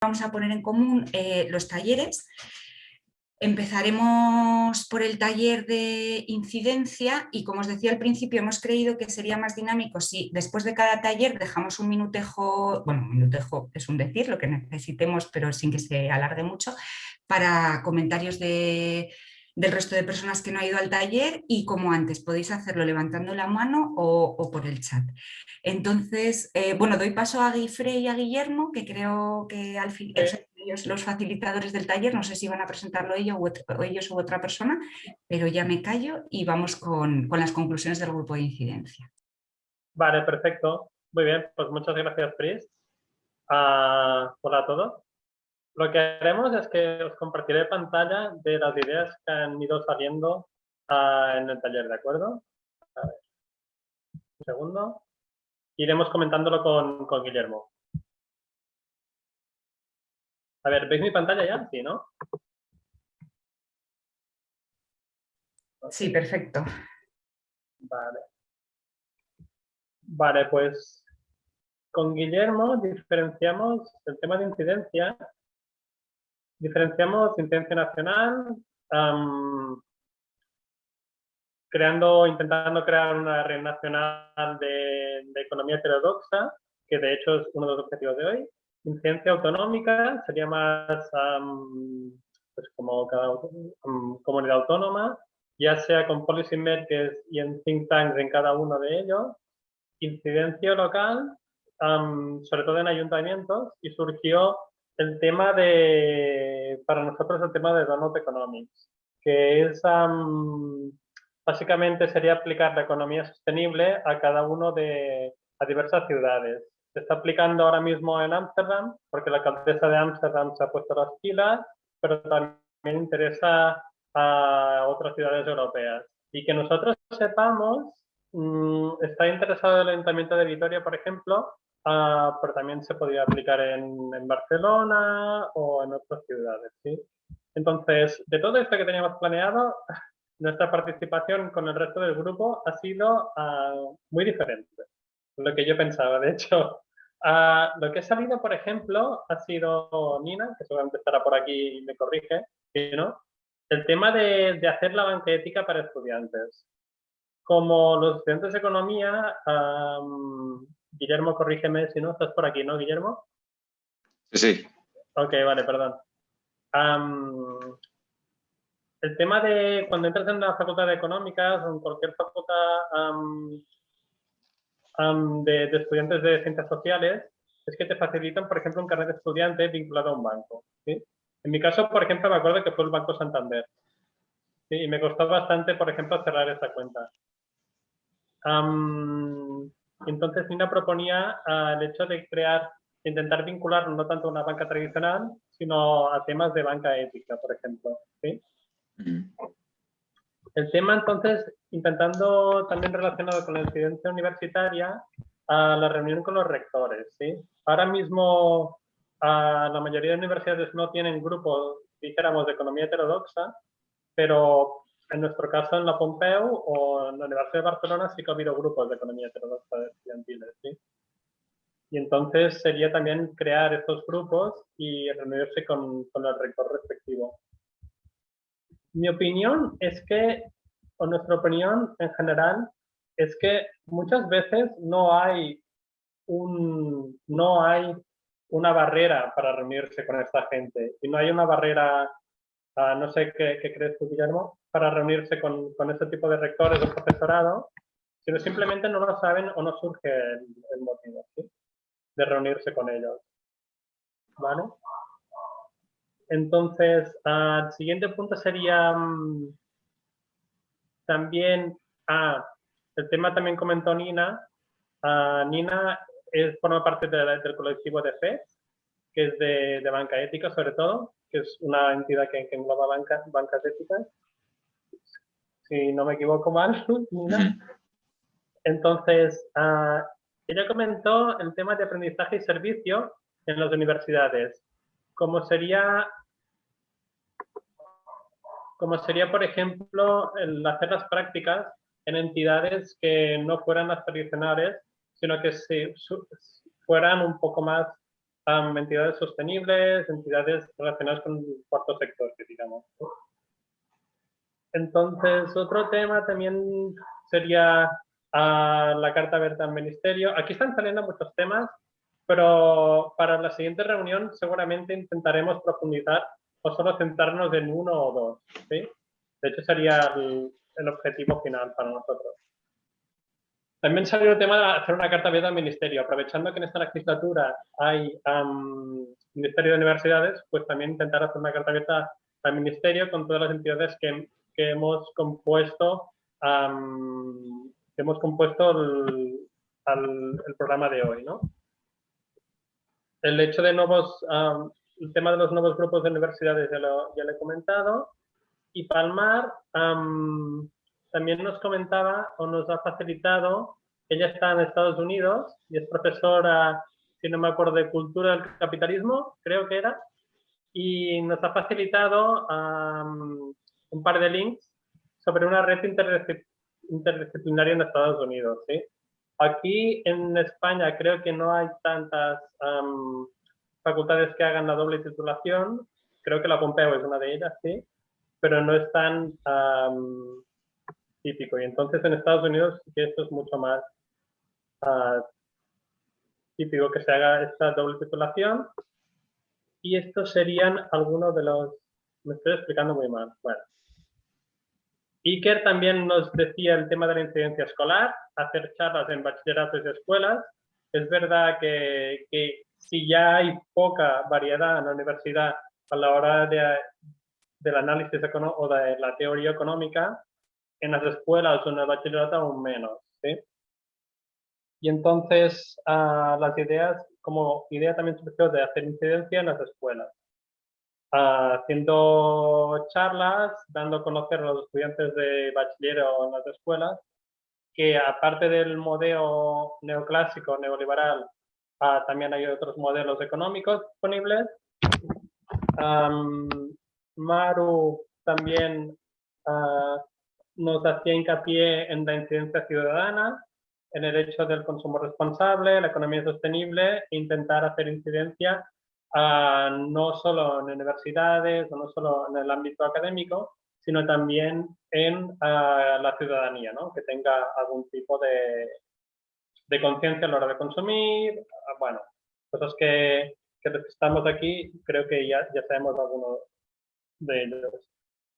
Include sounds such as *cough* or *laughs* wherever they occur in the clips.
vamos a poner en común eh, los talleres. Empezaremos por el taller de incidencia y como os decía al principio hemos creído que sería más dinámico si después de cada taller dejamos un minutejo, bueno un minutejo es un decir, lo que necesitemos pero sin que se alargue mucho, para comentarios de, del resto de personas que no ha ido al taller y como antes podéis hacerlo levantando la mano o, por el chat. Entonces, eh, bueno, doy paso a Guifre y a Guillermo, que creo que al fin ellos los facilitadores del taller, no sé si van a presentarlo ellos o, ellos u otra persona, pero ya me callo y vamos con, las conclusiones del grupo de incidencia. Vale, perfecto. Muy bien, pues muchas gracias, Pris. Ah, hola a todos. Lo que haremos es que os compartiré pantalla de las ideas que han ido saliendo ah, en el taller, ¿de acuerdo? A ver. Un segundo. Iremos comentándolo con, con Guillermo. A ver, ¿veis mi pantalla ya? Sí, ¿no? Sí, perfecto. Vale. Vale, pues con Guillermo diferenciamos el tema de incidencia diferenciamos incidencia nacional, creando, intentando crear una red nacional de, economía heterodoxa, que de hecho es uno de los objetivos de hoy. Incidencia autonómica sería más pues como cada comunidad autónoma, ya sea con policy makers y en think tanks en cada uno de ellos. Incidencia local, sobre todo en ayuntamientos, y surgió el tema de, para nosotros el tema de Donut Economics, que es, básicamente sería aplicar la economía sostenible a cada uno de, a diversas ciudades. Se está aplicando ahora mismo en Ámsterdam, porque la alcaldesa de Ámsterdam se ha puesto las pilas, pero también interesa a otras ciudades europeas. Y que nosotros sepamos, mm, está interesado el Ayuntamiento de Vitoria, por ejemplo, Ah, pero también se podría aplicar en, en, Barcelona o en otras ciudades. ¿sí? Entonces, de todo esto que teníamos planeado, *laughs* nuestra participación con el resto del grupo ha sido uh, muy diferente. Lo que yo pensaba, de hecho. Uh, *laughs* lo que ha salido, por ejemplo, ha sido Nina, que seguramente estará por aquí y me corrige, ¿no? el tema de, de hacer la banca ética para estudiantes. Como los estudiantes de economía um, Guillermo, corrígeme si no, estás por aquí, ¿no, Guillermo? Sí, sí. Ok, vale, perdón. el tema de cuando entras en la facultad de económicas o en cualquier facultad de, estudiantes de ciencias sociales es que te facilitan, por ejemplo, un carnet de estudiante vinculado a un banco. En mi caso, por ejemplo, me acuerdo que fue el Banco Santander. Y me costó bastante, por ejemplo, cerrar esa cuenta. Entonces Nina proponía ah, el hecho de crear, intentar vincular no tanto a una banca tradicional, sino a temas de banca ética, por ejemplo. El tema entonces, intentando también relacionado con la incidencia universitaria, a la reunión con los rectores. ¿sí? Ahora mismo la mayoría de universidades no tienen grupos, dijéramos, de economía heterodoxa, pero en nuestro caso, en la Pompeu o en la Universidad de Barcelona sí que ha habido grupos de economía heterodoxa estudiantiles, ¿sí? Y entonces sería también crear estos grupos y reunirse con, con el rector respectivo. Mi opinión es que, o nuestra opinión en general, es que muchas veces no hay, un, no hay una barrera para reunirse con esta gente y no hay una barrera Ah, no sé qué, crees tú, Guillermo, para reunirse con, con este tipo de rectores o profesorado, sino simplemente no lo saben o no surge el, motivo de reunirse con ellos. ¿Vale? Entonces, ah, el siguiente punto sería mm, también, ah, el tema también comentó Nina. Nina es, forma parte del colectivo de FED, que es de, de banca ética sobre todo, que es una entidad que, engloba bancas, bancas éticas, si no me equivoco mal. *laughs* Entonces, uh, ella comentó el tema de aprendizaje y servicio en las universidades, como sería, como sería, por ejemplo, el hacer las prácticas en entidades que no fueran las tradicionales, sino que si, fueran un poco más entidades sostenibles, entidades relacionadas con el cuarto sector, digamos. Entonces, otro tema también sería la carta abierta al ministerio. Aquí están saliendo muchos temas, pero para la siguiente reunión seguramente intentaremos profundizar o solo centrarnos en uno o dos. ¿sí? De hecho, sería el, objetivo final para nosotros. También salió el tema de hacer una carta abierta al ministerio. Aprovechando que en esta legislatura hay Ministerio de Universidades, pues también intentar hacer una carta abierta al ministerio con todas las entidades que, que hemos compuesto que hemos compuesto el, el, programa de hoy. ¿no? El hecho de nuevos, el tema de los nuevos grupos de universidades ya lo, ya he comentado. Y Palmar también nos comentaba o nos ha facilitado, ella está en Estados Unidos y es profesora, si no me acuerdo, de Cultura del Capitalismo, creo que era, y nos ha facilitado un par de links sobre una red interdisciplinaria en Estados Unidos. ¿sí? Aquí en España creo que no hay tantas facultades que hagan la doble titulación. Creo que la Pompeu es una de ellas, sí, pero no es tan típico. Y entonces en Estados Unidos esto es mucho más ah, típico que se haga esta doble titulación. Y estos serían algunos de los... Me estoy explicando muy mal. Bueno, Iker también nos decía el tema de la incidencia escolar, hacer charlas en bachilleratos y escuelas. Es verdad que, si ya hay poca variedad en la universidad a la hora de, del análisis o de la teoría económica, en las escuelas o en el bachillerato aún menos. Y entonces ah, las ideas, como idea también surgió de hacer incidencia en las escuelas haciendo charlas, dando a conocer a los estudiantes de bachiller o en las escuelas, que aparte del modelo neoclásico, neoliberal, ah, también hay otros modelos económicos disponibles. Maru también ah, nos hacía hincapié en la incidencia ciudadana, en el hecho del consumo responsable, la economía sostenible, e intentar hacer incidencia no solo en universidades no solo en el ámbito académico, sino también en la ciudadanía, ¿no? que tenga algún tipo de, de conciencia a la hora de consumir, bueno, cosas que, que estamos aquí, creo que ya, ya sabemos algunos de ellos.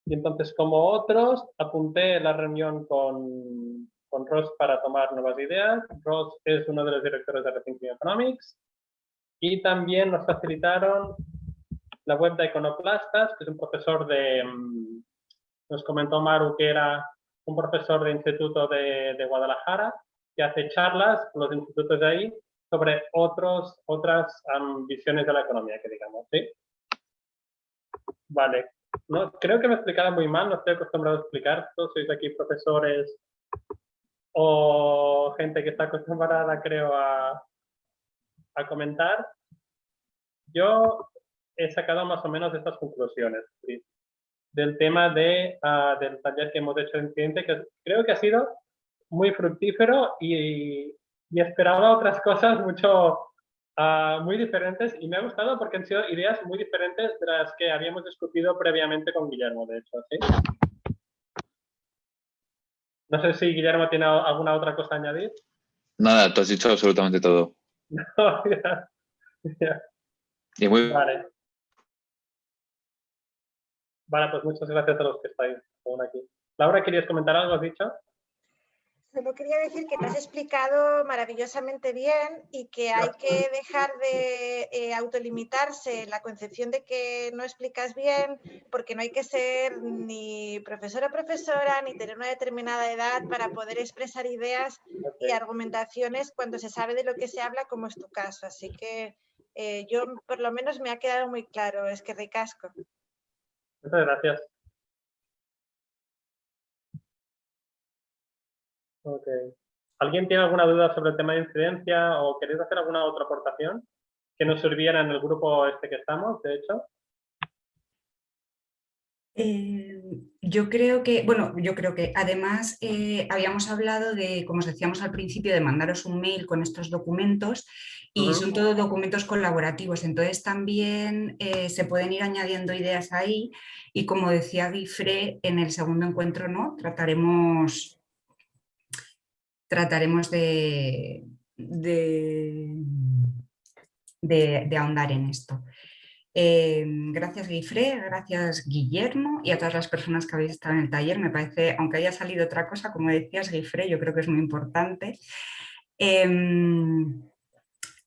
Y entonces, como otros, apunté la reunión con, con Ross para tomar nuevas ideas. Ross es uno de los directores de Rethinking Economics y también nos facilitaron la web de Iconoplastas, que es un profesor de, mm, nos comentó Maru que era un profesor de instituto de, de Guadalajara, que hace charlas con los institutos de ahí sobre otros, otras visiones de la economía, que digamos, ¿sí? Vale. No, creo que me he explicado muy mal, no estoy acostumbrado a explicar. Todos sois aquí profesores o gente que está acostumbrada, creo, a, a comentar, yo he sacado más o menos estas conclusiones del tema de, ah, del taller que hemos hecho en cliente, que creo que ha sido muy fructífero y, y esperaba otras cosas mucho ah, muy diferentes y me ha gustado porque han sido ideas muy diferentes de las que habíamos discutido previamente con Guillermo, de hecho. No sé si Guillermo tiene alguna otra cosa a añadir. Nada, tú has dicho absolutamente todo. *laughs* Y muy... Vale. Vale, pues muchas gracias a los que estáis aún aquí. Laura, ¿querías comentar algo? ¿Has dicho? Solo quería decir que te has explicado maravillosamente bien y que hay que dejar de eh, autolimitarse la concepción de que no explicas bien, porque no hay que ser ni profesora o profesora, ni tener una determinada edad para poder expresar ideas y argumentaciones cuando se sabe de lo que se habla, como es tu caso. Así que eh, yo, por lo menos, me ha quedado muy claro, es que ricasco. Muchas gracias. ¿Alguien tiene alguna duda sobre el tema de incidencia o queréis hacer alguna otra aportación que nos sirviera en el grupo este que estamos, de hecho? Eh, yo creo que, bueno, yo creo que además eh, habíamos hablado de, como os decíamos al principio, de mandaros un mail con estos documentos y son todos documentos colaborativos, entonces también eh, se pueden ir añadiendo ideas ahí y como decía Guifre, en el segundo encuentro no trataremos, trataremos de, de, de ahondar en esto. Em, gracias Guifré, gracias Guillermo y a todas las personas que habéis estado en el taller. Me parece, aunque haya salido otra cosa, como decías Guifré, yo creo que es muy importante. Em,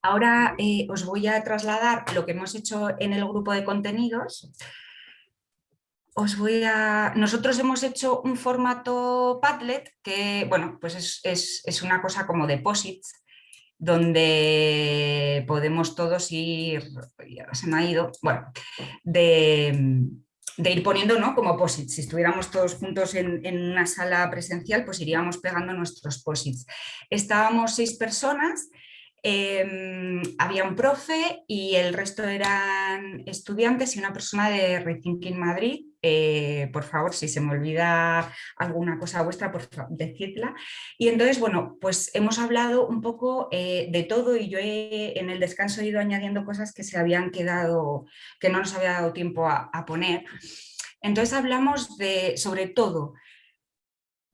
ahora eh, os voy a trasladar lo que hemos hecho en el grupo de contenidos. Os voy a... Nosotros hemos hecho un formato Padlet que, bueno, pues es, es, es una cosa como deposits donde podemos todos ir, ya se me ha ido, bueno, de, ir poniendo ¿no? como posits. Si estuviéramos todos juntos en, en, una sala presencial, pues iríamos pegando nuestros posits. Estábamos seis personas Em, había un profe y el resto eran estudiantes y una persona de Rethinking Madrid. Eh, por favor, si se me olvida alguna cosa vuestra, por favor, decidla. Y entonces, bueno, pues hemos hablado un poco eh, de todo y yo en el descanso he ido añadiendo cosas que se habían quedado, que no nos había dado tiempo a, a poner. Entonces hablamos de, sobre todo,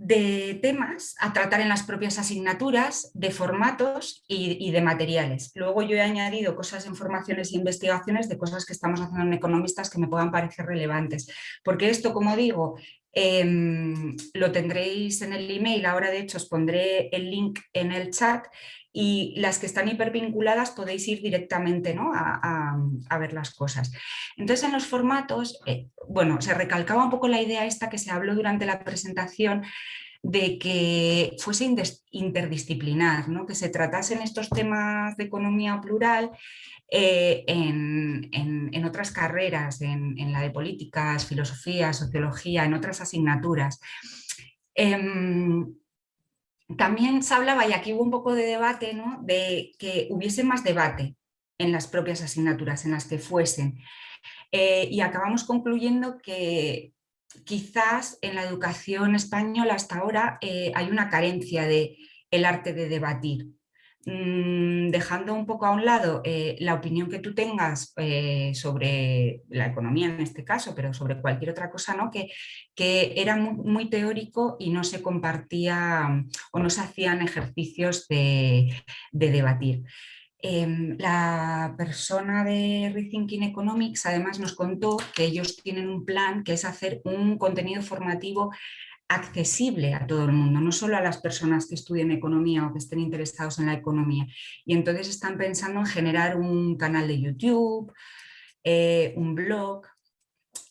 de temas a tratar en las propias asignaturas, de formatos y, de materiales. Luego yo he añadido cosas en formaciones e investigaciones de cosas que estamos haciendo en economistas que me puedan parecer relevantes. Porque esto, como digo, em, lo tendréis en el email, ahora de hecho os pondré el link en el chat y las que están hipervinculadas podéis ir directamente ¿no? a, ver las cosas. Entonces en los formatos, eh, bueno, se recalcaba un poco la idea esta que se habló durante la presentación de que fuese interdisciplinar, ¿no? que se tratasen estos temas de economía plural eh, en, otras carreras, en, la de políticas, filosofía, sociología, en otras asignaturas. Em, también se hablaba, y aquí hubo un poco de debate, de que hubiese más debate en las propias asignaturas, en las que fuesen. Eh, y acabamos concluyendo que quizás en la educación española hasta ahora eh, hay una carencia de el arte de debatir. Mm, dejando un poco a un lado eh, la opinión que tú tengas eh, sobre la economía en este caso, pero sobre cualquier otra cosa, ¿no? que, que era muy, teórico y no se compartía o no se hacían ejercicios de, debatir. Em, la persona de Rethinking Economics además nos contó que ellos tienen un plan que es hacer un contenido formativo accesible a todo el mundo, no solo a las personas que estudien economía o que estén interesados en la economía. Y entonces están pensando en generar un canal de YouTube, eh, un blog.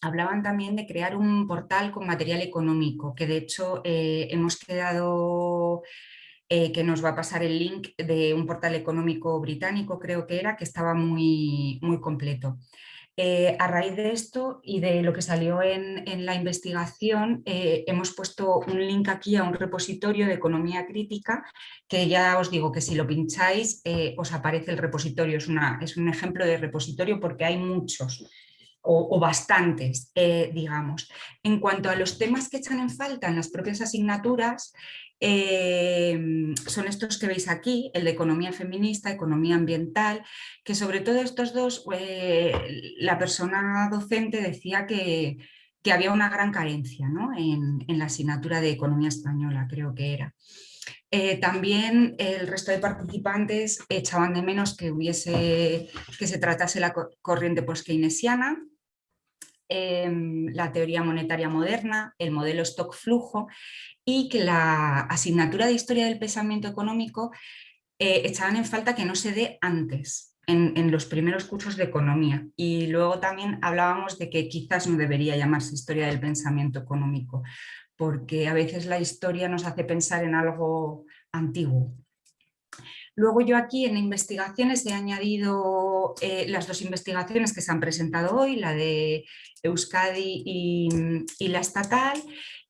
Hablaban también de crear un portal con material económico, que de hecho eh, hemos quedado eh, que nos va a pasar el link de un portal económico británico, creo que era, que estaba muy, muy completo. Eh, a raíz de esto y de lo que salió en, la investigación, eh, hemos puesto un link aquí a un repositorio de economía crítica, que ya os digo que si lo pincháis eh, os aparece el repositorio, es, un ejemplo de repositorio porque hay muchos o, bastantes, digamos. En cuanto a los temas que echan en falta en las propias asignaturas, Em, son estos que veis aquí, el de economía feminista, economía ambiental, que sobre todo estos dos, eh, la persona docente decía que, había una gran carencia en, la asignatura de economía española, creo que era. Eh, también el resto de participantes echaban de menos que, hubiese, que se tratase la corriente post-keynesiana, em, la teoría monetaria moderna, el modelo stock-flujo y que la asignatura de Historia del Pensamiento Económico echaban en falta que no se dé antes, en, los primeros cursos de Economía. Y luego también hablábamos de que quizás no debería llamarse Historia del Pensamiento Económico, porque a veces la historia nos hace pensar en algo antiguo. Luego yo aquí en investigaciones he añadido eh, las dos investigaciones que se han presentado hoy, la de Euskadi y, y la estatal,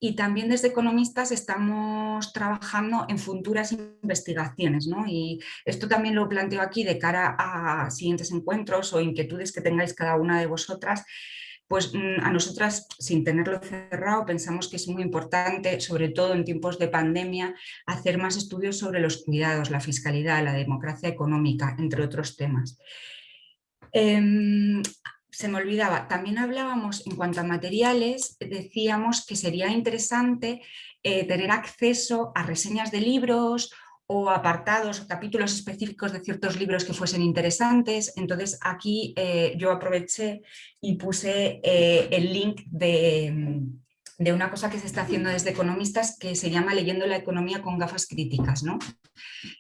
y también desde economistas estamos trabajando en futuras investigaciones. ¿no? Y esto también lo planteo aquí de cara a siguientes encuentros o inquietudes que tengáis cada una de vosotras, pues mm, a nosotras, sin tenerlo cerrado, pensamos que es muy importante, sobre todo en tiempos de pandemia, hacer más estudios sobre los cuidados, la fiscalidad, la democracia económica, entre otros temas. Em, se me olvidaba, también hablábamos en cuanto a materiales, decíamos que sería interesante eh, tener acceso a reseñas de libros o apartados o capítulos específicos de ciertos libros que fuesen interesantes. Entonces aquí eh, yo aproveché y puse eh, el link de, de, una cosa que se está haciendo desde economistas que se llama Leyendo la economía con gafas críticas. ¿no?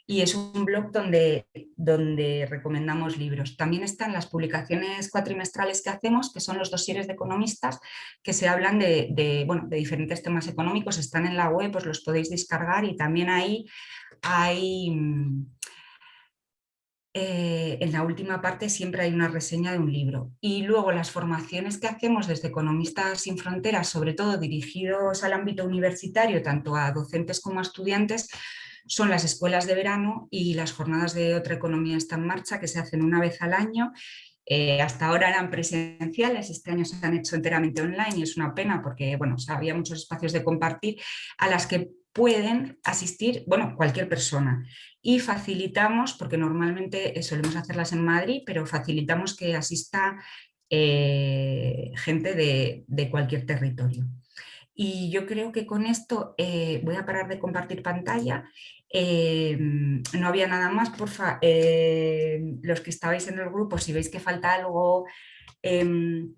Y es un blog donde, donde recomendamos libros. También están las publicaciones cuatrimestrales que hacemos, que son los dosieres de economistas, que se hablan de, de, bueno, de diferentes temas económicos, están en la web, pues los podéis descargar y también ahí hay, mm, eh, en la última parte siempre hay una reseña de un libro. Y luego las formaciones que hacemos desde Economistas sin Fronteras, sobre todo dirigidos al ámbito universitario, tanto a docentes como a estudiantes, son las escuelas de verano y las jornadas de otra economía está en marcha, que se hacen una vez al año. Eh, hasta ahora eran presenciales, este año se han hecho enteramente online y es una pena porque bueno, había muchos espacios de compartir a las que pueden asistir, bueno, cualquier persona. Y facilitamos, porque normalmente eh, solemos hacerlas en Madrid, pero facilitamos que asista eh, gente de, cualquier territorio. Y yo creo que con esto eh, voy a parar de compartir pantalla. no había nada más, porfa, los que estabais en el grupo, si veis que falta algo, em,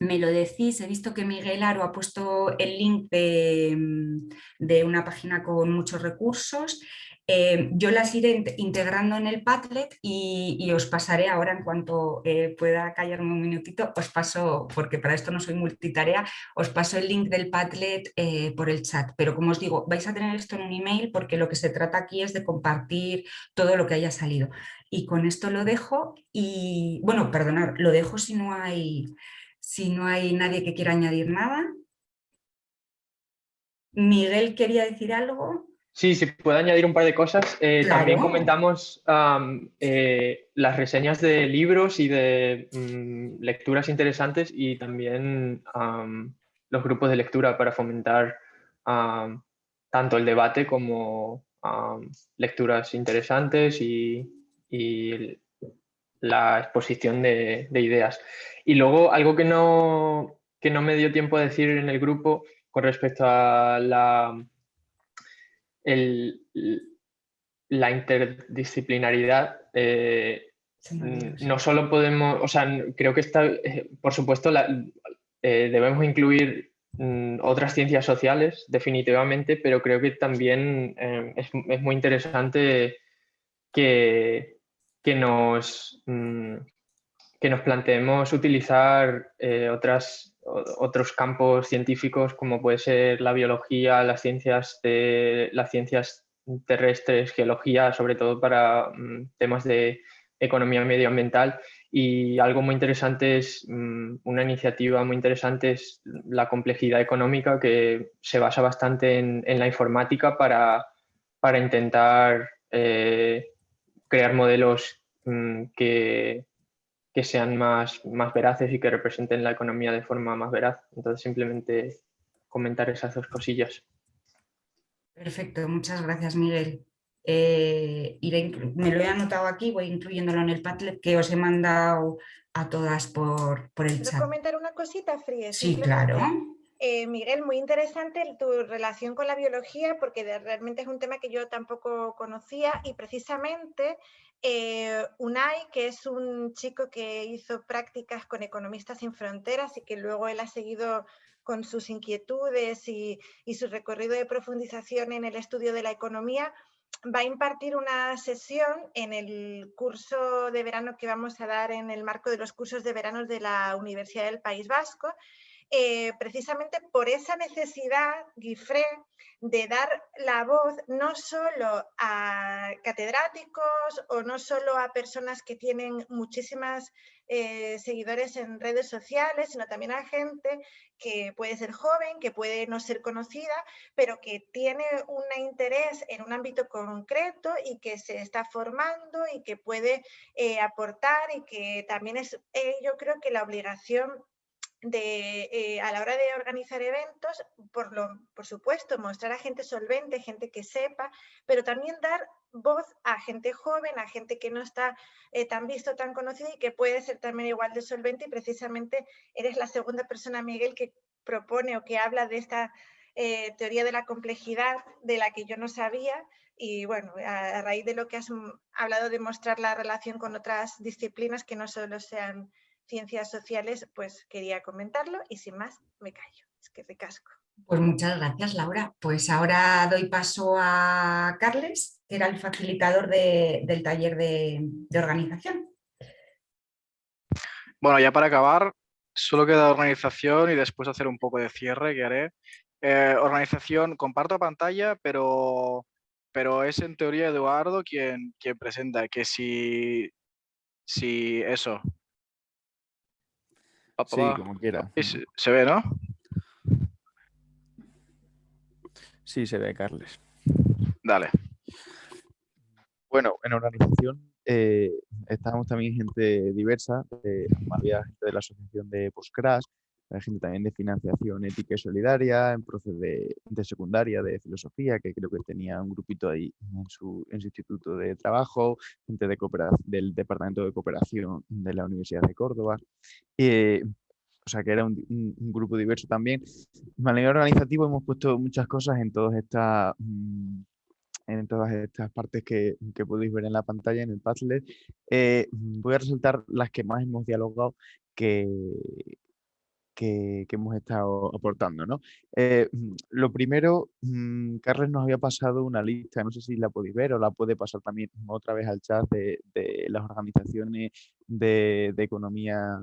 me lo decís, he visto que Miguel Aro ha puesto el link de, mm, una página con muchos recursos. Eh, yo las iré integrando en el Padlet y, os pasaré ahora en cuanto eh, pueda callarme un minutito, os paso, porque para esto no soy multitarea, os paso el link del Padlet eh, por el chat. Pero como os digo, vais a tener esto en un email porque lo que se trata aquí es de compartir todo lo que haya salido. Y con esto lo dejo y, bueno, perdonad, lo dejo si no hay si no hay nadie que quiera añadir nada. Miguel quería decir algo. Sí, si puedo añadir un par de cosas. Eh, también comentamos eh, las reseñas de libros y de mm, lecturas interesantes y también los grupos de lectura para fomentar tanto el debate como lecturas interesantes y, la exposición de, ideas. Y luego algo que no, que no me dio tiempo a decir en el grupo con respecto a la, la interdisciplinaridad. Eh, no solo podemos, o sea, creo que está, eh, por supuesto, eh, debemos incluir mm, otras ciencias sociales, definitivamente, pero creo que también es, es, muy interesante que, que nos, mm, que nos planteemos utilizar eh, otras, otros campos científicos como puede ser la biología, las ciencias, de, las ciencias terrestres, geología, sobre todo para mm, temas de economía medioambiental. Y algo muy interesante es, mm, una iniciativa muy interesante es la complejidad económica que se basa bastante en, la informática para, para intentar eh, crear modelos mm, que, que, sean más, más veraces y que representen la economía de forma más veraz. Entonces simplemente comentar esas dos cosillas. Perfecto, muchas gracias Miguel. Eh, me lo he anotado aquí, voy incluyéndolo en el Padlet que os he mandado a todas por, por el chat. comentar una cosita, Fries? Sí, claro. Eh, Miguel, muy interesante tu relación con la biología porque realmente es un tema que yo tampoco conocía y precisamente eh, Unai, que es un chico que hizo prácticas con Economistas sin Fronteras y que luego él ha seguido con sus inquietudes y, su recorrido de profundización en el estudio de la economía, va a impartir una sesión en el curso de verano que vamos a dar en el marco de los cursos de verano de la Universidad del País Vasco eh, precisamente por esa necesidad, Guifré, de dar la voz no solo a catedráticos o no solo a personas que tienen muchísimas eh, seguidores en redes sociales, sino también a gente que puede ser joven, que puede no ser conocida, pero que tiene un interés en un ámbito concreto y que se está formando y que puede eh, aportar y que también es, yo creo que la obligación de, eh, a la hora de organizar eventos, por, lo, por supuesto, mostrar a gente solvente, gente que sepa, pero también dar voz a gente joven, a gente que no está eh, tan visto, tan conocido y que puede ser también igual de solvente y precisamente eres la segunda persona, Miguel, que propone o que habla de esta eh, teoría de la complejidad de la que yo no sabía y bueno, a, raíz de lo que has hablado de mostrar la relación con otras disciplinas que no solo sean ciencias sociales, pues quería comentarlo y sin más me callo, es que recasco. Pues muchas gracias Laura. Pues ahora doy paso a Carles, que era el facilitador del taller de, organización. Bueno, ya para acabar, solo queda organización y después hacer un poco de cierre que haré. Eh, organización, comparto pantalla, pero pero es en teoría Eduardo quien, quien presenta que si, si eso. Sí, como quiera. Se, ve, ¿no? Sí, se ve, Carles. Dale. Bueno, en organización eh, estábamos también gente diversa. Eh, había gente de la asociación de Postcrash, hay gente también de financiación ética y solidaria, en proceso de, secundaria de filosofía, que creo que tenía un grupito ahí en su, instituto de trabajo, gente de del Departamento de Cooperación de la Universidad de Córdoba. Eh, o sea que era un, grupo diverso también. A nivel organizativo hemos puesto muchas cosas en todas estas mm, en todas estas partes que, podéis ver en la pantalla, en el Padlet. Eh, voy a resaltar las que más hemos dialogado, que, que, hemos estado aportando. ¿no? Eh, mm, lo primero, mm, Carles nos había pasado una lista, no sé si la podéis ver o la puede pasar también otra vez al chat de, las organizaciones de, economía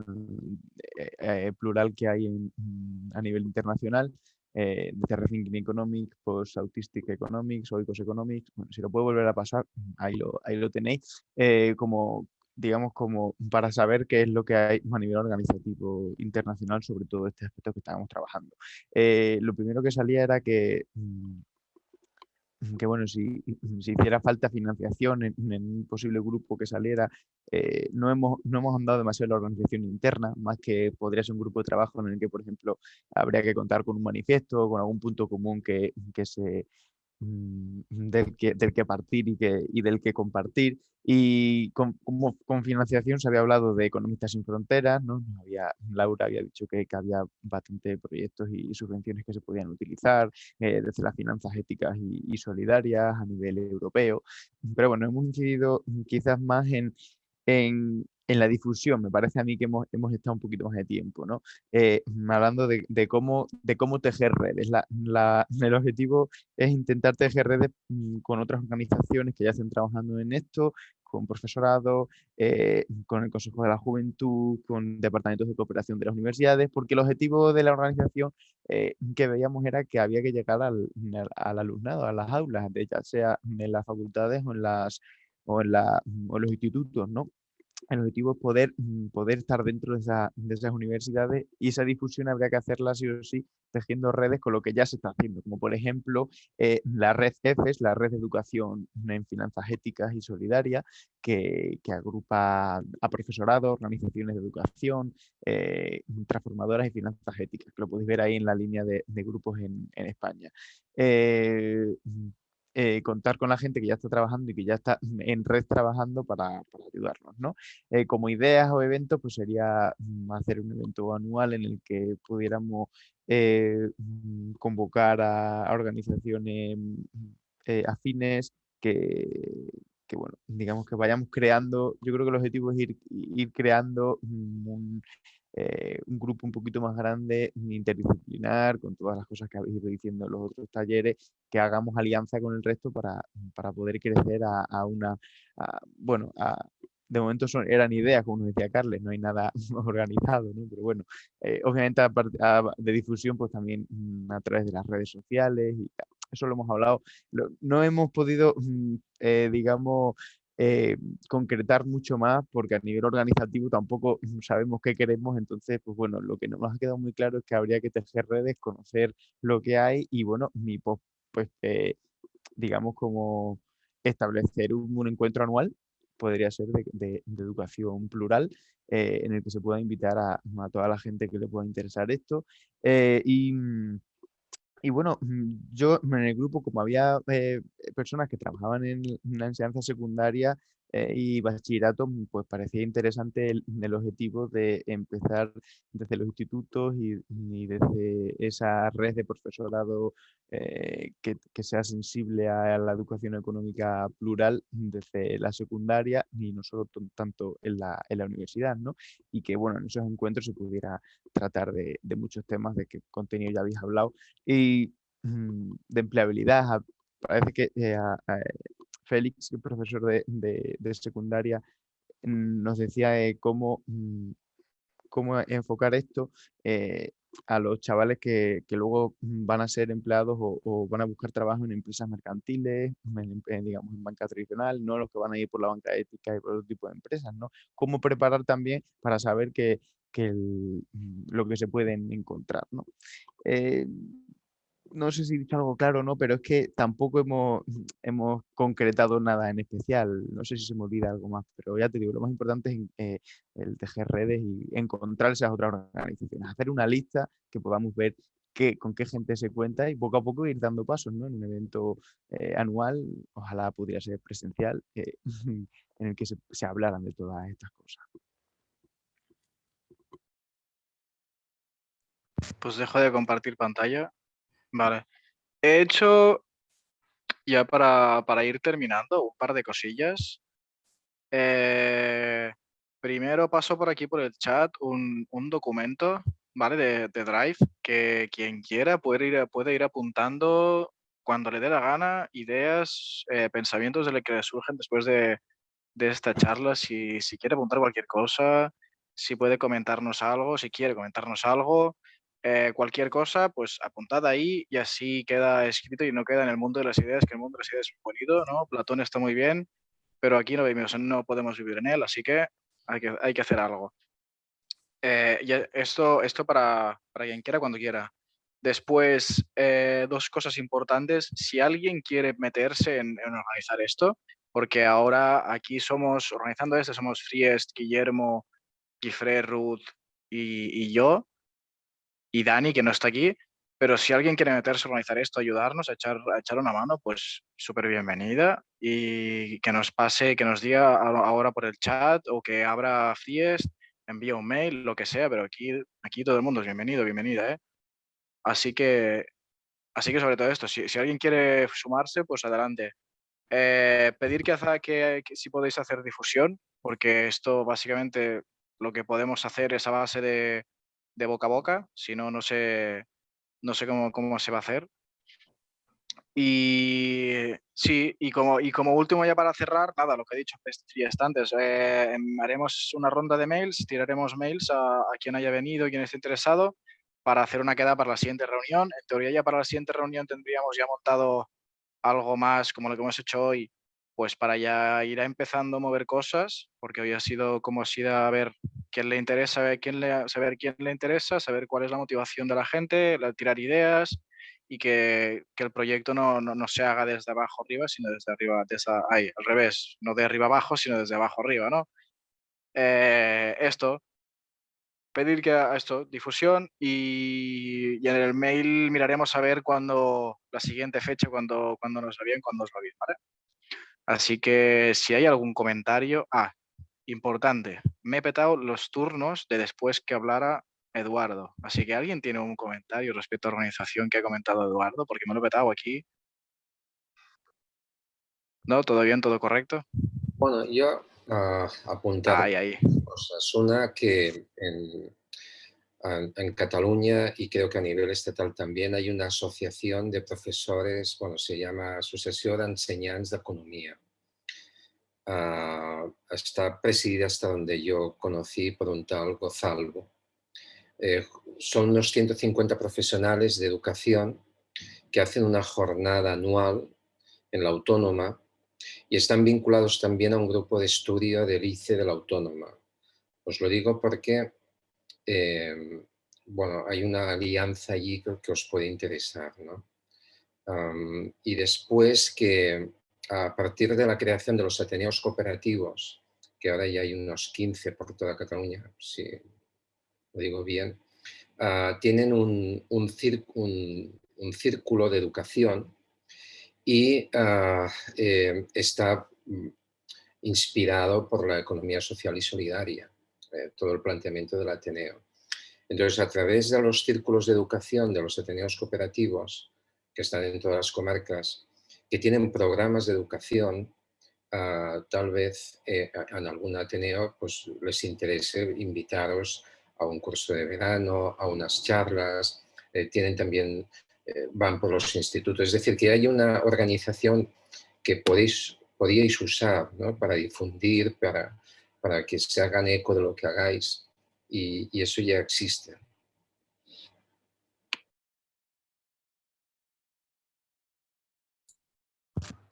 eh, eh, plural que hay mm, a nivel internacional. Eh, de Rethinking Economics, Post Autistic Economics, Oikos Economics, bueno, si lo puedo volver a pasar, ahí lo, tenéis, como, digamos, como para saber qué es lo que hay a nivel organizativo internacional sobre todo este aspecto que estábamos trabajando. Eh, lo primero que salía era que, mm, que bueno, si, si hiciera falta financiación en, un posible grupo que saliera, eh, no, hemos, no hemos andado demasiado en la organización interna, más que podría ser un grupo de trabajo en el que, por ejemplo, habría que contar con un manifiesto, con algún punto común que, que se Mm, del que, del que partir y, que, y del que compartir. Y con, con financiación se había hablado de Economistas sin Fronteras, ¿no? Había, Laura había dicho que, que había bastante proyectos y, subvenciones que se podían utilizar, eh, desde las finanzas éticas y, solidarias a nivel europeo. Pero bueno, hemos incidido quizás más en, en la difusión, me parece a mí que hemos, estado un poquito más de tiempo, ¿no? Eh, hablando de, cómo, tejer redes. *laughs* El objetivo es intentar tejer redes mm, con otras organizaciones que ya estén trabajando en esto, con profesorado, eh, con el Consejo de la Juventud, con departamentos de cooperación de las universidades, porque el objetivo de la organización eh, que veíamos era que había que llegar al, al, alumnado, a las aulas, ya sea en las facultades o en, las, o en, la, o en los institutos, ¿no? El objetivo es poder, mm, poder estar dentro de, esas universidades y esa difusión habría que hacerla sí o sí tejiendo redes con lo que ya se está haciendo, como por ejemplo eh, la red EFES, la red de educación en finanzas éticas y solidarias, que, agrupa a profesorado, organizaciones de educación, eh, transformadoras y finanzas éticas, que lo podéis ver ahí en la línea de, grupos en, España. Eh, eh, contar con la gente que ya está trabajando y que ya está *laughs* en red trabajando para, ayudarnos. ¿no? Eh, como ideas o eventos, pues sería mm, hacer un evento anual en el que pudiéramos eh, mm, convocar a, organizaciones mm, afines que, bueno, digamos que vayamos creando, yo creo que el objetivo es ir, ir creando un, eh, un grupo un poquito más grande, interdisciplinar, con todas las cosas que habéis ido diciendo en los otros talleres, que hagamos alianza con el resto para, para poder crecer a, una, bueno, de momento son, eran ideas, como decía Carles, no hay nada *laughs* organizado, ¿no? pero bueno, eh, obviamente de difusión, pues también mm, a través de las redes sociales y Eso lo hemos hablado. no hemos podido, mm, eh, digamos, eh, concretar mucho más porque a nivel organizativo tampoco *laughs* sabemos qué queremos, entonces, pues bueno, lo que nos ha quedado muy claro es que habría que tejer redes, conocer lo que hay y bueno, mi pues, eh, digamos como establecer un, encuentro anual podría ser de, educación plural, eh, en el que se pueda invitar a, toda la gente que le pueda interesar esto. y, y bueno, mm, yo en el grupo, como había personas que trabajaban en la enseñanza secundaria, eh, y bachillerato, mm, pues parecía interesante el, objetivo de empezar desde los institutos y, desde esa red de profesorado eh, que, sea sensible a la educación económica plural desde la secundaria y no solo tanto en la, en la universidad, ¿no? Y que, bueno, en esos encuentros se pudiera tratar de, muchos temas de qué contenido ya habéis hablado y mm, de empleabilidad. Parece que eh, Félix, profesor de, secundaria, mm, nos decía eh, cómo, mm, cómo enfocar esto eh, a los chavales que, luego van a ser empleados o, van a buscar trabajo en empresas mercantiles, en, digamos, en banca tradicional, no los que van a ir por la banca ética y por otro tipo de empresas, ¿no? Cómo preparar también para saber que, lo que se pueden encontrar, ¿no? Eh, no sé si he dicho algo claro o no, pero es que tampoco hemos, *laughs* hemos concretado nada en especial. No sé si se me olvida algo más, pero ya te digo, lo más importante es eh, el tejer redes y encontrar esas otras organizaciones, hacer una lista que podamos ver qué, con qué gente se cuenta y poco a poco ir dando pasos ¿no? en un evento eh, anual, ojalá pudiera ser presencial, eh, *laughs* en el que se, se hablaran de todas estas cosas. Pues dejo de compartir pantalla Vale. He hecho, ya para, ir terminando, un par de cosillas. Eh, primero paso por aquí por el chat un, documento, ¿vale? De, Drive, que quien quiera puede ir, puede ir apuntando cuando le dé la gana, ideas, eh, pensamientos de lo que le surgen después de, esta charla, si, si quiere apuntar cualquier cosa, si puede comentarnos algo, si quiere comentarnos algo, eh, cualquier cosa, pues apuntad ahí y así queda escrito y no queda en el mundo de las ideas, que el mundo de las ideas es bonito, ¿no? Platón está muy bien, pero aquí no, vivimos, no podemos vivir en él, así que hay que, hay que hacer algo. Eh, y esto, esto para, para quien quiera, cuando quiera. Después, eh, dos cosas importantes. Si alguien quiere meterse en, organizar esto, porque ahora aquí somos, organizando esto, somos Friest, Guillermo, Gifre, Ruth y, y yo y Dani, que no está aquí, pero si alguien quiere meterse a organizar esto, ayudarnos, a echar, una mano, pues súper bienvenida y que nos pase, que nos diga ahora por el chat o que abra Fiest, envíe un mail, lo que sea, pero aquí, todo el mundo es bienvenido, bienvenida, ¿eh? Así que, así que sobre todo esto, si, alguien quiere sumarse, pues adelante. Eh, pedir que, que, que si podéis hacer difusión, porque esto básicamente lo que podemos hacer es a base de, de boca a boca, si no, no sé, no sé cómo, cómo se va a hacer. Y sí, y como, y como último ya para cerrar, nada, lo que he dicho antes, eh, em, haremos una ronda de mails, tiraremos mails a, a, quien haya venido, quien esté interesado, para hacer una queda para la siguiente reunión. En teoría ya para la siguiente reunión tendríamos ya montado algo más como lo que hemos hecho hoy, pues para ya ir empezando a mover cosas, porque hoy ha sido como si a ver quién le interesa, quién le, saber quién le interesa, saber cuál es la motivación de la gente, tirar ideas y que, que el proyecto no, no, no, se haga desde abajo arriba, sino desde arriba, desde, ahí, al revés, no de arriba abajo, sino desde abajo arriba, ¿no? Eh, esto, pedir que a esto, difusión y, y, en el mail miraremos a ver cuándo, la siguiente fecha, cuando, cuando nos va bien, cuando os va bien. Así que si hay algún comentario... Ah, importante, me he petado los turnos de después que hablara Eduardo. Así que alguien tiene un comentario respecto a la organización que ha comentado Eduardo, porque me lo he petado aquí. ¿No? ¿Todo bien? ¿Todo correcto? Bueno, yo uh, apuntar ahí, ahí. cosas. Una que en, en, Cataluña y creo que a nivel estatal también hay una asociación de profesores, bueno, se llama Asociación de Enseñantes de Economía. Uh, está presidida hasta donde yo conocí por un tal Gozalvo. Eh, son unos 150 profesionales de educación que hacen una jornada anual en la Autónoma y están vinculados también a un grupo de estudio del ICE de la Autónoma. Os lo digo porque Em, bueno, hay una alianza allí que, os puede interesar. ¿no? y después que a partir de la creación de los Ateneos cooperativos, que ahora ya hay unos 15 por toda Cataluña, si lo digo bien, ah, tienen un, un, círculo de educación y ah, eh, está mm, inspirado por la economía social y solidaria, eh, todo el planteamiento del Ateneo. Entonces, a través de los círculos de educación de los Ateneos cooperativos, que están en todas las comarcas, que tienen programas de educación, ah, tal vez eh, en algún Ateneo pues, les interese invitaros a un curso de verano, a unas charlas, eh, tienen también, eh, van por los institutos, es decir, que hay una organización que podéis, podíais usar para difundir, para, para que se hagan eco de lo que hagáis. Y eso ya existe.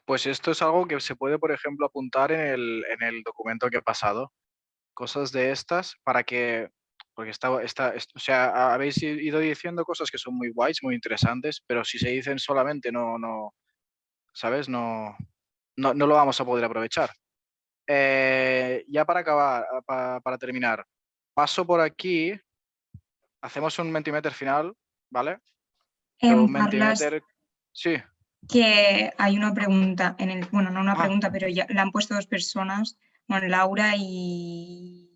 Pues esto es algo que se puede, por ejemplo, apuntar en el, documento que ha pasado. Cosas de estas para que, porque está, está, o sea, habéis ido diciendo cosas que son muy guays, muy interesantes, pero si se dicen solamente no, no, ¿sabes? No, no, lo vamos a poder aprovechar. Eh, ya para acabar, para, terminar, paso por aquí, hacemos un mentimeter final, ¿vale? un mentimeter... Sí que hay una pregunta, en el, bueno, no una ah. pregunta, pero ya la han puesto dos personas, bueno, Laura y,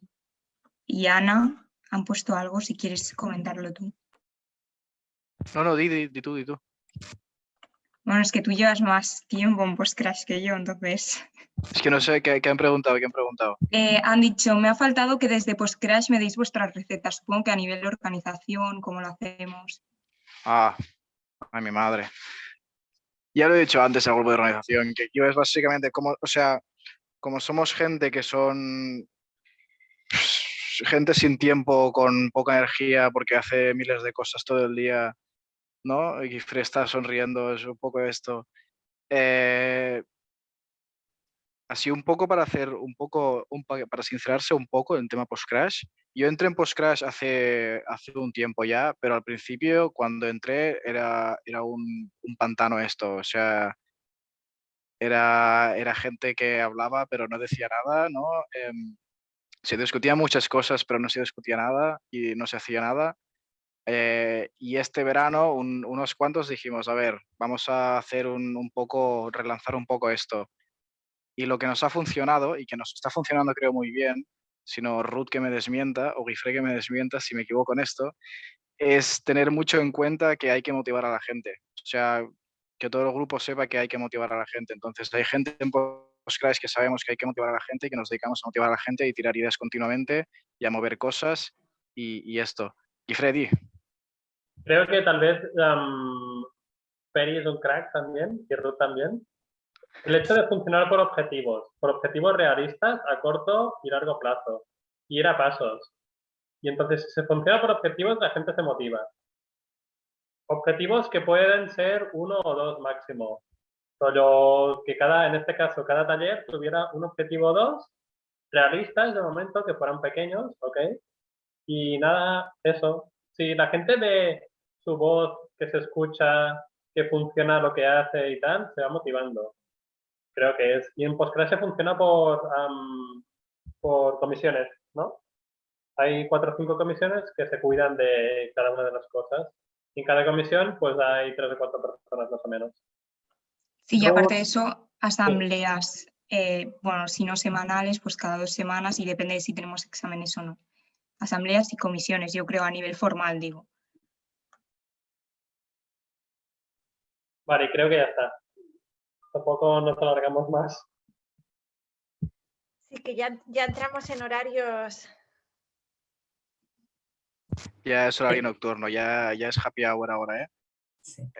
y Ana han puesto algo, si quieres comentarlo tú. No, no, di, di, tú, di tú. Bueno, es que tú llevas más tiempo en Postcrash que yo, entonces... Es que no sé qué, han preguntado, qué han preguntado. Eh, han dicho, me ha faltado que desde Postcrash me deis vuestras recetas. Supongo que a nivel de organización, cómo lo hacemos. Ah, ay, mi madre ya lo he dicho antes al grupo de organización, que yo es básicamente como, o sea, como somos gente que son gente sin tiempo, con poca energía, porque hace miles de cosas todo el día, ¿no? Y está sonriendo, es un poco esto. Eh, así un poco para hacer un poco, para sincerarse un poco en tema post-crash. Yo entré en post-crash hace, hace un tiempo ya, pero al principio cuando entré era, era un, pantano esto, o sea, era, era gente que hablaba pero no decía nada, ¿no? Em, se discutían muchas cosas pero no se discutía nada y no se hacía nada. Eh, y este verano unos cuantos dijimos, a ver, vamos a hacer un, un poco, relanzar un poco esto y lo que nos ha funcionado y que nos está funcionando creo muy bien, sino Ruth que me desmienta o Guifre que me desmienta si me equivoco en esto, es tener mucho en cuenta que hay que motivar a la gente. O sea, que todo el grupo sepa que hay que motivar a la gente. Entonces, hay gente en Postgres que sabemos que hay que motivar a la gente y que nos dedicamos a motivar a la gente y tirar ideas continuamente y a mover cosas y, esto. Y Freddy. Creo que tal vez um, es un crack también y Ruth también. El hecho de funcionar por objetivos, por objetivos realistas a corto y largo plazo, y ir a pasos. Y entonces, si se funciona por objetivos, la gente se motiva. Objetivos que pueden ser uno o dos máximo. Solo que cada, en este caso, cada taller tuviera un objetivo o dos realistas de momento, que fueran pequeños, ¿ok? Y nada, eso. Si la gente ve su voz, que se escucha, que funciona lo que hace y tal, se va motivando creo que es. Y en Postgres funciona por, por comisiones, ¿no? Hay cuatro o cinco comisiones que se cuidan de cada una de las cosas. Y en cada comisión, pues hay tres o cuatro personas más o menos. Sí, y aparte de eso, asambleas, eh, bueno, si no semanales, pues cada dos semanas y depende de si tenemos exámenes o no. Asambleas y comisiones, yo creo a nivel formal, digo. Vale, creo que ya está tampoco nos alargamos más. Sí, que ya, ya entramos en horarios. Ya es horario nocturno, ya, ya es happy hour ahora, ¿eh?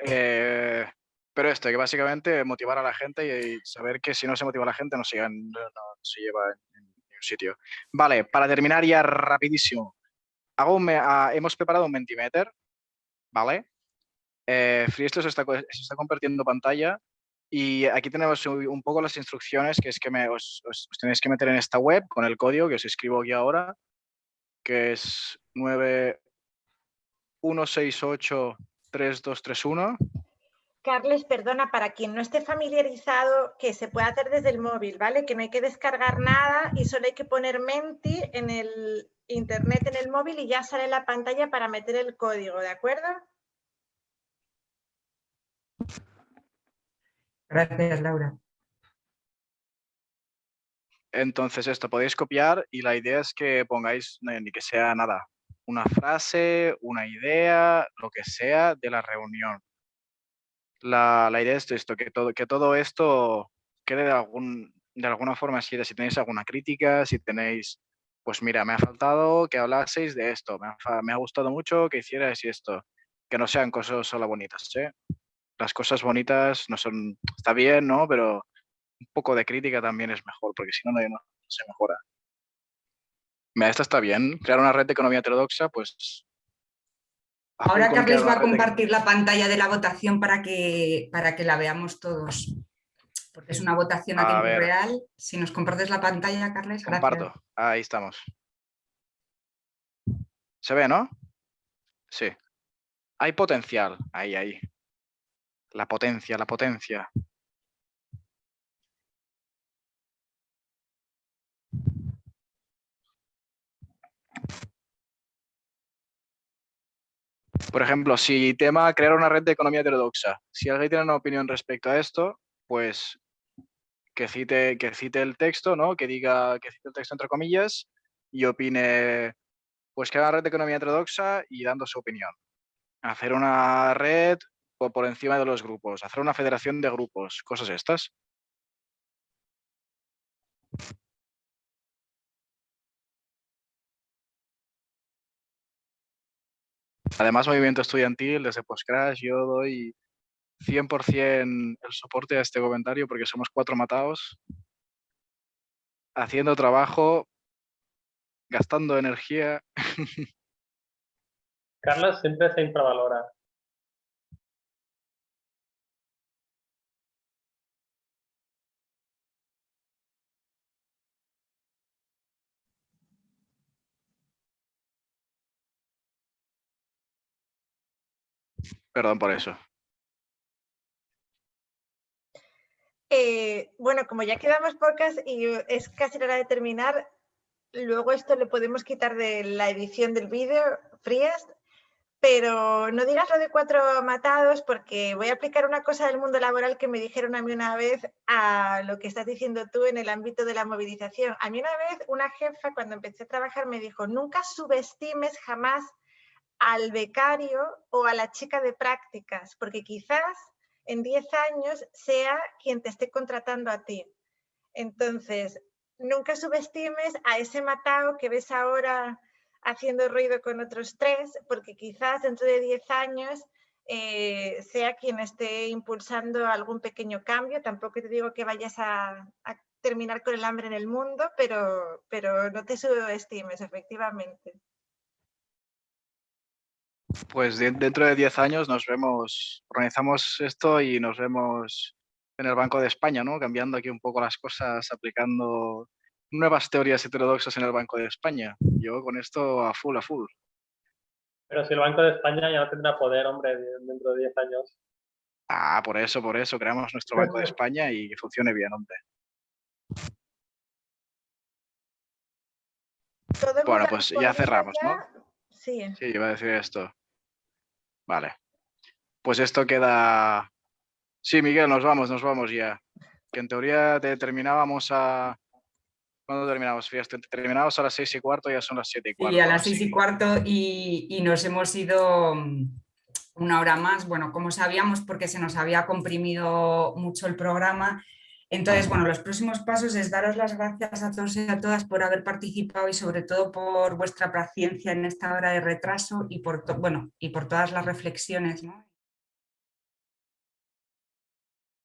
¿eh? pero esto, que básicamente motivar a la gente y saber que si no se motiva a la gente no se, se lleva en, ningún sitio. Vale, para terminar ya rapidísimo. Hago ah, hemos preparado un Mentimeter, ¿vale? Eh, se está, se está compartiendo pantalla y aquí tenemos un poco las instrucciones, que es que me, os, tenéis que meter en esta web con el código que os escribo aquí ahora, que es 91683231. Carles, perdona, para quien no esté familiarizado, que se puede hacer desde el móvil, ¿vale? Que no hay que descargar nada y solo hay que poner Menti en el internet, en el móvil y ya sale la pantalla para meter el código, ¿de acuerdo? Gracias, Laura. Entonces esto podéis copiar y la idea es que pongáis, ni que sea nada, una frase, una idea, lo que sea de la reunión. La, idea es esto, que todo, que todo esto quede de, algún, de alguna forma así, si tenéis alguna crítica, si tenéis, pues mira, me ha faltado que hablaseis de esto, me ha, me ha gustado mucho que hicierais esto, que no sean cosas solo bonitas, ¿eh? Las cosas bonitas no son, está bien, ¿no? Pero un poco de crítica también es mejor, porque si no, no, se mejora. Mira, esta está bien. Crear una red de economía heterodoxa, pues... Ahora Carles va a compartir la pantalla de la votación para que, para que la veamos todos. Porque es una votación a, tiempo real. Si nos compartes la pantalla, Carles, Comparto. Ahí estamos. ¿Se ve, no? Sí. Hay potencial. Ahí, ahí. La potencia, la potencia. Por ejemplo, si tema crear una red de economía heterodoxa, si alguien tiene una opinión respecto a esto, pues que cite, que cite el texto, ¿no? Que diga, que cite el texto entre comillas y opine, pues crear una red de economía heterodoxa y dando su opinión. Hacer una red por, encima de los grupos, hacer una federación de grupos, cosas estas. Además, movimiento estudiantil, desde Postcrash, yo doy 100% el soporte a este comentario porque somos cuatro matados, haciendo trabajo, gastando energía. *laughs* Carlos siempre se infravalora. Perdón por eso. Eh, bueno, como ya quedamos pocas y es casi hora de terminar, luego esto lo podemos quitar de la edición del vídeo, frías, pero no digas lo de cuatro matados porque voy a aplicar una cosa del mundo laboral que me dijeron a mí una vez a lo que estás diciendo tú en el ámbito de la movilización. A mí una vez una jefa cuando empecé a trabajar me dijo, nunca subestimes jamás al becario o a la chica de prácticas, porque quizás en 10 años sea quien te esté contratando a ti. Entonces, nunca subestimes a ese matado que ves ahora haciendo ruido con otros tres, porque quizás dentro de 10 años eh, sea quien esté impulsando algún pequeño cambio. Tampoco te digo que vayas a, a terminar con el hambre en el mundo, pero, pero no te subestimes, efectivamente. Pues dentro de 10 años nos vemos, organizamos esto y nos vemos en el Banco de España, ¿no? Cambiando aquí un poco las cosas, aplicando nuevas teorías heterodoxas en el Banco de España. Yo con esto a full, a full. Pero si el Banco de España ya no tendrá poder, hombre, dentro de 10 años. Ah, por eso, por eso, creamos nuestro Banco de *laughs* España y que funcione bien, hombre. Bueno, pues ya cerramos, ¿no? Sí. Sí, iba a decir esto. Vale. Pues esto queda... Sí, Miguel, nos vamos, nos vamos ya. Que en teoría terminábamos a... ¿Cuándo terminamos? Fíjate, terminamos a las seis y cuarto, ya son las siete y cuarto. Y a las seis y cuarto y, nos hemos ido mm, una hora más, bueno, como sabíamos porque se nos había comprimido mucho el programa, entonces, bueno, los próximos pasos es daros las gracias a todos y a todas por haber participado y sobre todo por vuestra paciencia en esta hora de retraso y por, bueno, y por todas las reflexiones. ¿no?